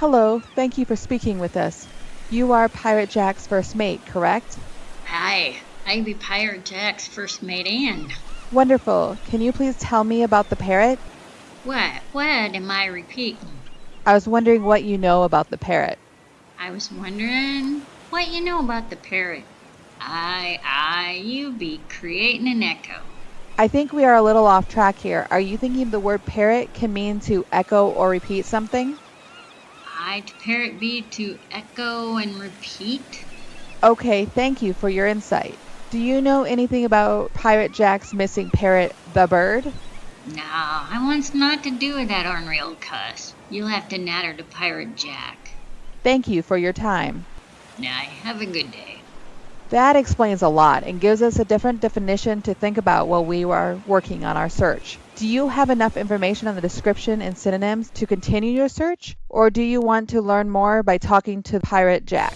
Hello, thank you for speaking with us. You are Pirate Jack's first mate, correct? Hi, I be Pirate Jack's first mate Ann. Wonderful. Can you please tell me about the parrot? What? What am I repeating? I was wondering what you know about the parrot. I was wondering what you know about the parrot. I, I, you be creating an echo. I think we are a little off track here. Are you thinking the word parrot can mean to echo or repeat something? I to parrot be to echo and repeat? Okay, thank you for your insight. Do you know anything about Pirate Jack's missing parrot, the bird? No, I wants not to do with that ornery old cuss. You'll have to natter to Pirate Jack. Thank you for your time. Now, have a good day. That explains a lot and gives us a different definition to think about while we are working on our search. Do you have enough information on the description and synonyms to continue your search? Or do you want to learn more by talking to Pirate Jack?